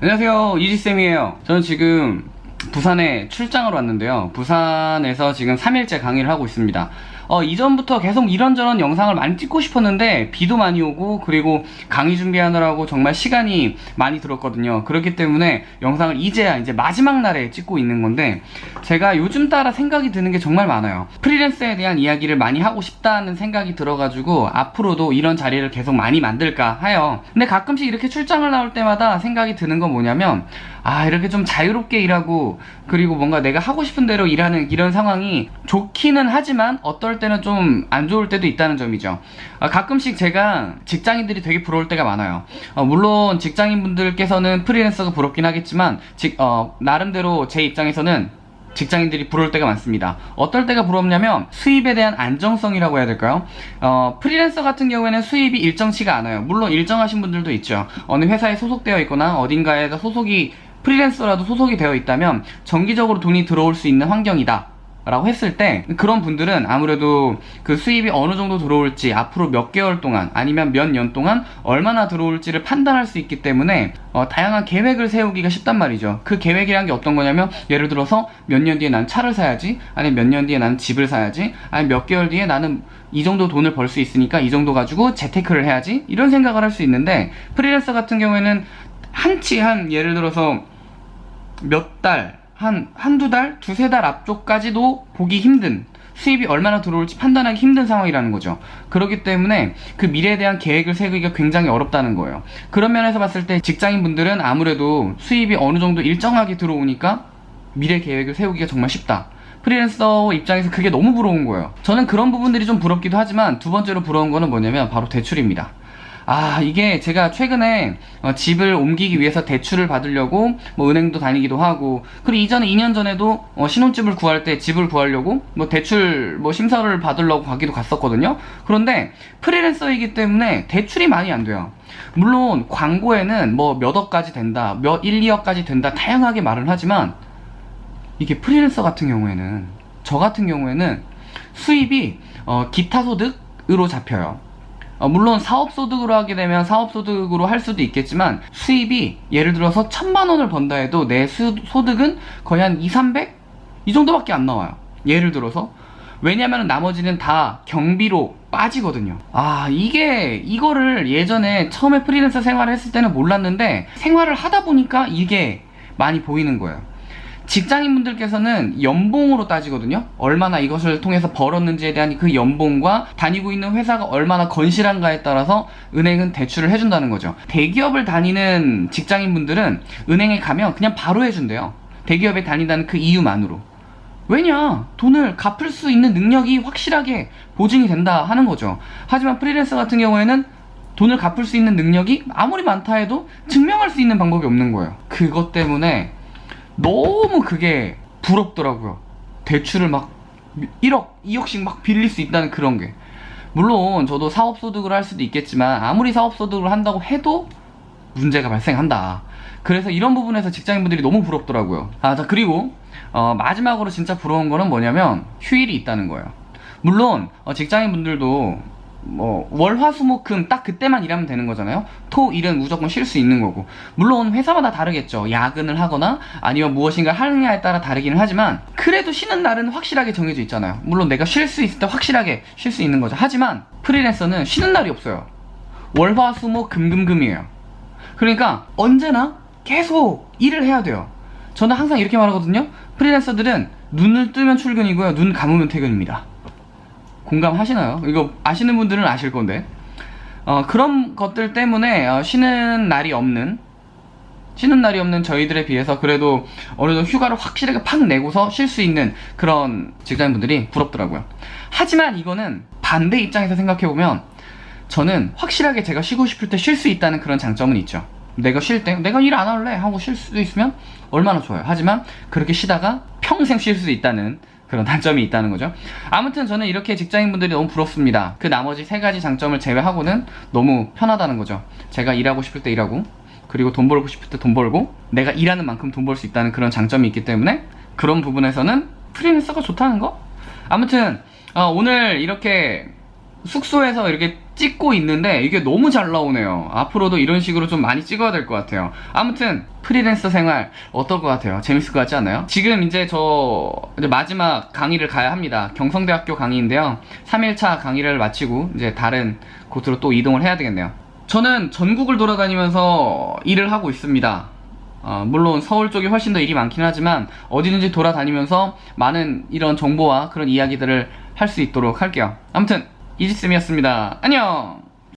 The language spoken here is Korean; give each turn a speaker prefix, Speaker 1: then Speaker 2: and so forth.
Speaker 1: 안녕하세요. 이지쌤이에요. 저는 지금 부산에 출장을 왔는데요. 부산에서 지금 3일째 강의를 하고 있습니다 어, 이전부터 계속 이런저런 영상을 많이 찍고 싶었는데 비도 많이 오고 그리고 강의 준비하느라고 정말 시간이 많이 들었거든요. 그렇기 때문에 영상을 이제야 이제 마지막 날에 찍고 있는 건데 제가 요즘 따라 생각이 드는 게 정말 많아요. 프리랜서에 대한 이야기를 많이 하고 싶다는 생각이 들어가지고 앞으로도 이런 자리를 계속 많이 만들까 하여 근데 가끔씩 이렇게 출장을 나올 때마다 생각이 드는 건 뭐냐면 아 이렇게 좀 자유롭게 일하고 그리고 뭔가 내가 하고 싶은 대로 일하는 이런 상황이 좋기는 하지만 어떨 때는 좀 안 좋을 때도 있다는 점이죠 아, 가끔씩 제가 직장인들이 되게 부러울 때가 많아요 어, 물론 직장인분들께서는 프리랜서가 부럽긴 하겠지만 직, 어, 나름대로 제 입장에서는 직장인들이 부러울 때가 많습니다. 어떨 때가 부럽냐면 수입에 대한 안정성이라고 해야 될까요? 어, 프리랜서 같은 경우에는 수입이 일정치가 않아요. 물론 일정하신 분들도 있죠. 어느 회사에 소속되어 있거나 어딘가에서 소속이 프리랜서라도 소속이 되어 있다면 정기적으로 돈이 들어올 수 있는 환경이다. 라고 했을 때 그런 분들은 아무래도 그 수입이 어느 정도 들어올지 앞으로 몇 개월 동안 아니면 몇 년 동안 얼마나 들어올지를 판단할 수 있기 때문에 어, 다양한 계획을 세우기가 쉽단 말이죠 그 계획이란 게 어떤 거냐면 예를 들어서 몇 년 뒤에 난 차를 사야지 아니면 몇 년 뒤에 나는 집을 사야지 아니면 몇 개월 뒤에 나는 이 정도 돈을 벌 수 있으니까 이 정도 가지고 재테크를 해야지 이런 생각을 할 수 있는데 프리랜서 같은 경우에는 한치 한 예를 들어서 몇 달 한, 한두 달, 두세 달 앞쪽까지도 보기 힘든 수입이 얼마나 들어올지 판단하기 힘든 상황이라는 거죠. 그렇기 때문에 그 미래에 대한 계획을 세우기가 굉장히 어렵다는 거예요. 그런 면에서 봤을 때 직장인분들은 아무래도 수입이 어느 정도 일정하게 들어오니까 미래 계획을 세우기가 정말 쉽다. 프리랜서 입장에서 그게 너무 부러운 거예요. 저는 그런 부분들이 좀 부럽기도 하지만 두 번째로 부러운 거는 뭐냐면 바로 대출입니다. 아 이게 제가 최근에 어, 집을 옮기기 위해서 대출을 받으려고 뭐 은행도 다니기도 하고 그리고 이전에 2년 전에도 어, 신혼집을 구할 때 집을 구하려고 뭐 대출 뭐 심사를 받으려고 가기도 갔었거든요. 그런데 프리랜서이기 때문에 대출이 많이 안 돼요. 물론 광고에는 뭐 몇 억까지 된다 몇 1, 2억까지 된다 다양하게 말을 하지만 이게 프리랜서 같은 경우에는 저 같은 경우에는 수입이 어, 기타 소득으로 잡혀요 어, 물론 사업소득으로 하게 되면 사업소득으로 할 수도 있겠지만 수입이 예를 들어서 천만 원을 번다 해도 내 수, 소득은 거의 한 2, 300? 이 정도밖에 안 나와요. 예를 들어서. 왜냐면 나머지는 다 경비로 빠지거든요. 아 이게 이거를 예전에 처음에 프리랜서 생활을 했을 때는 몰랐는데 생활을 하다 보니까 이게 많이 보이는 거예요 직장인분들께서는 연봉으로 따지거든요. 얼마나 이것을 통해서 벌었는지에 대한 그 연봉과 다니고 있는 회사가 얼마나 건실한가에 따라서 은행은 대출을 해준다는 거죠. 대기업을 다니는 직장인분들은 은행에 가면 그냥 바로 해준대요. 대기업에 다닌다는 그 이유만으로. 왜냐? 돈을 갚을 수 있는 능력이 확실하게 보증이 된다 하는 거죠. 하지만 프리랜서 같은 경우에는 돈을 갚을 수 있는 능력이 아무리 많다 해도 증명할 수 있는 방법이 없는 거예요. 그것 때문에 너무 그게 부럽더라고요. 대출을 막 1억 2억씩 막 빌릴 수 있다는 그런 게. 물론 저도 사업소득을 할 수도 있겠지만 아무리 사업소득을 한다고 해도 문제가 발생한다. 그래서 이런 부분에서 직장인분들이 너무 부럽더라고요. 아 자 그리고 어, 마지막으로 진짜 부러운 거는 뭐냐면 휴일이 있다는 거예요. 물론 어, 직장인분들도 뭐 월화수목금 딱 그때만 일하면 되는 거잖아요. 토 일은 무조건 쉴 수 있는 거고. 물론 회사마다 다르겠죠. 야근을 하거나 아니면 무엇인가 하느냐에 따라 다르기는 하지만 그래도 쉬는 날은 확실하게 정해져 있잖아요. 물론 내가 쉴 수 있을 때 확실하게 쉴 수 있는 거죠. 하지만 프리랜서는 쉬는 날이 없어요. 월화수목 금금금이에요. 그러니까 언제나 계속 일을 해야 돼요. 저는 항상 이렇게 말하거든요. 프리랜서들은 눈을 뜨면 출근이고요. 눈 감으면 퇴근입니다 공감하시나요? 이거 아시는 분들은 아실 건데. 어, 그런 것들 때문에 어, 쉬는 날이 없는 쉬는 날이 없는 저희들에 비해서 그래도 어느 정도 휴가를 확실하게 팍 내고서 쉴 수 있는 그런 직장인분들이 부럽더라고요. 하지만 이거는 반대 입장에서 생각해보면 저는 확실하게 제가 쉬고 싶을 때 쉴 수 있다는 그런 장점은 있죠 내가 쉴 때 내가 일 안 할래 하고 쉴수 있으면 얼마나 좋아요. 하지만 그렇게 쉬다가 평생 쉴 수 있다는 그런 단점이 있다는 거죠. 아무튼 저는 이렇게 직장인분들이 너무 부럽습니다. 그 나머지 세 가지 장점을 제외하고는 너무 편하다는 거죠. 제가 일하고 싶을 때 일하고 그리고 돈 벌고 싶을 때 돈 벌고 내가 일하는 만큼 돈 벌 수 있다는 그런 장점이 있기 때문에 그런 부분에서는 프리랜서가 좋다는 거? 아무튼 어, 오늘 이렇게 숙소에서 이렇게 찍고 있는데 이게 너무 잘 나오네요. 앞으로도 이런 식으로 좀 많이 찍어야 될 것 같아요. 아무튼 프리랜서 생활 어떨 것 같아요? 재밌을 것 같지 않아요? 지금 이제 저 이제 마지막 강의를 가야 합니다. 경성대학교 강의인데요. 3일차 강의를 마치고 이제 다른 곳으로 또 이동을 해야 되겠네요. 저는 전국을 돌아다니면서 일을 하고 있습니다. 어, 물론 서울 쪽이 훨씬 더 일이 많긴 하지만 어디든지 돌아다니면서 많은 이런 정보와 그런 이야기들을 할 수 있도록 할게요. 아무튼 이지쌤이었습니다. 안녕!